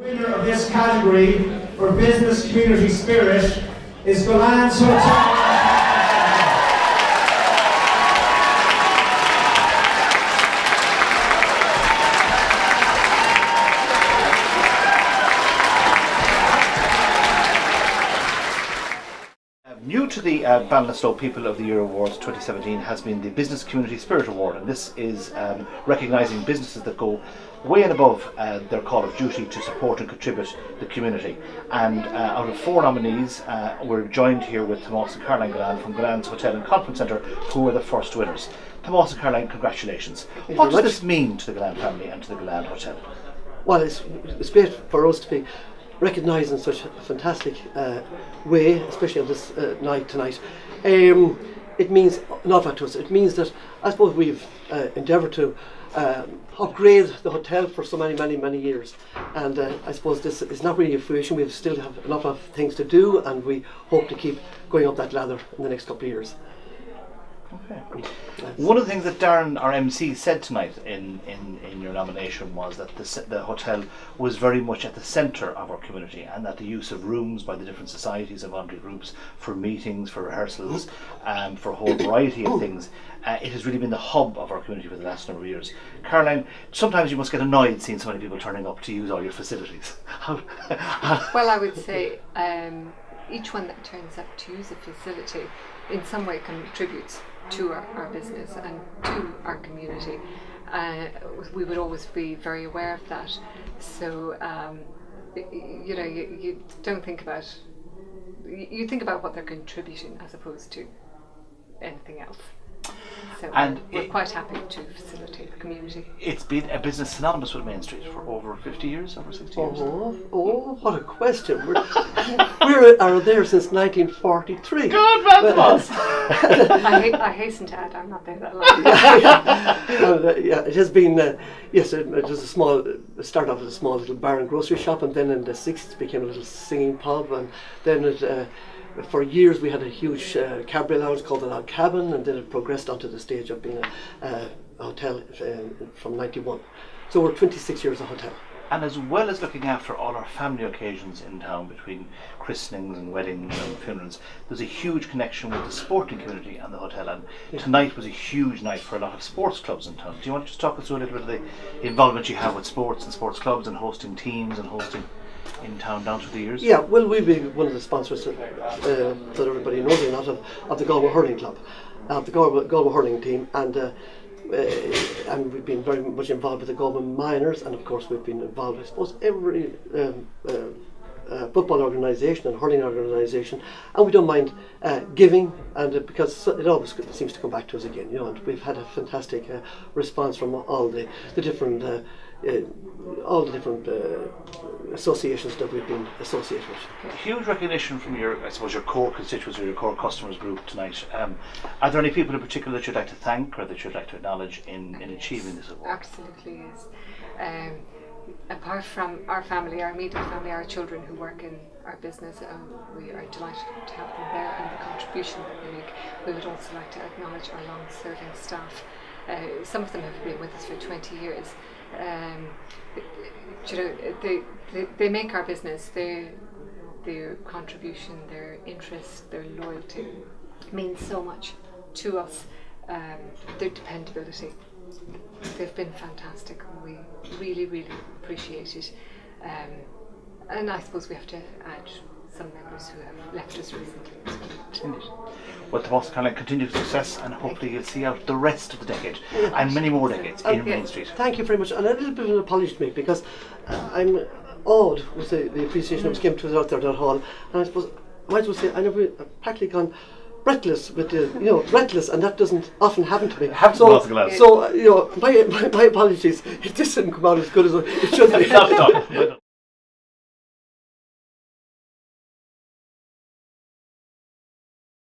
winner of this category for business community spirit is Gullane's Hotel. New to the uh, Ballinasloe People of the Year Awards 2017 has been the Business Community Spirit Award, and this is um, recognising businesses that go way and above uh, their call of duty to support and contribute the community. And uh, out of four nominees, uh, we're joined here with Tomas and Caroline Gullane from Gullane's Hotel and Conference Centre, who were the first winners. Tomas and Caroline, congratulations. you what does much. this mean to the Gullane family and to the Gullane Hotel? Well, it's, it's great for us to be recognised in such a fantastic uh, way, especially on this uh, night tonight. Um, it means lot to us. It means that I suppose we've uh, endeavoured to um, upgrade the hotel for so many, many, many years. And uh, I suppose this is not really a fruition. We still have awful lot of things to do, and we hope to keep going up that ladder in the next couple of years. One of the things that Darren, our MC, said tonight in, in, in your nomination was that the, the hotel was very much at the centre of our community and that the use of rooms by the different societies and voluntary groups for meetings, for rehearsals, um, for a whole variety of things, uh, it has really been the hub of our community for the last number of years. Caroline, sometimes you must get annoyed seeing so many people turning up to use all your facilities. Well, I would say um, each one that turns up to use a facility in some way contributes to our, our business and to our community. Uh, we would always be very aware of that. So, um, you know, you, you don't think about, you think about what they're contributing as opposed to anything else. So And we're it- quite happy to facilitate the community. it's been a business synonymous with Main Street for over 50 years, over 60 years. Oh, oh, what a question. We're, we are there since 1943. Good man, boss! I, ha- I hasten to add, I'm not there that long. And, uh, yeah, it has been, uh, yes, it, it was a small, it started off as a small little bar and grocery shop, and then in the 60s it became a little singing pub, and then it, uh, for years we had a huge uh, cabaret lounge called the Log Cabin, and then it progressed onto the stage of being a, uh, hotel uh, from 91. So we're 26 years a hotel. And as well as looking after all our family occasions in town between christenings and weddings and funerals, there's a huge connection with the sporting community and the hotel. And tonight was a huge night for a lot of sports clubs in town. Do you want to just talk us through a little bit of the involvement you have with sports and sports clubs and hosting teams and hosting in town down through the years? Yeah, well, we'll be one of the sponsors uh, that everybody knows or not of, of the Galway Hurling Club, of the Galway, Galway Hurling team, and uh, uh, and we've been very much involved with the Galway Minors, and of course we've been involved, I suppose, every um, uh, football organisation and hurling organisation, and we don't mind uh, giving, and uh, because it always seems to come back to us again, you know, and we've had a fantastic uh, response from all the the different. Uh, uh, all the different uh, associations that we've been associated with. Huge recognition from your, I suppose, your core constituents or your core customers group tonight. Um, are there any people in particular that you'd like to thank or that you'd like to acknowledge in, in achieving this award? Absolutely is. Um, apart from our family, our immediate family, our children who work in our business, um, we are delighted to have them there and the contribution that they make. We would also like to acknowledge our long-serving staff. Uh, some of them have been with us for 20 years. Um, you know, they, they, they make our business. They, their contribution, their interest, their loyalty means so much to us. Um, their dependability. They've been fantastic and we really, really appreciate it. Um, and I suppose we have to add some members who have left us recently as well to it. Well, Tomas Caroline, continued success and hopefully you'll see out the rest of the decade and many more decades in Okay. Main Street. Thank you very much, and a little bit of an apology to me because uh, I'm awed with the, the appreciation that was given to us out there at hall, and I suppose I might as well say I never I've practically gone breathless with the you know breathless, and that doesn't often happen to me. Happens so, lots of glass. so uh, you know my, my my apologies It just didn't come out as good as it should be.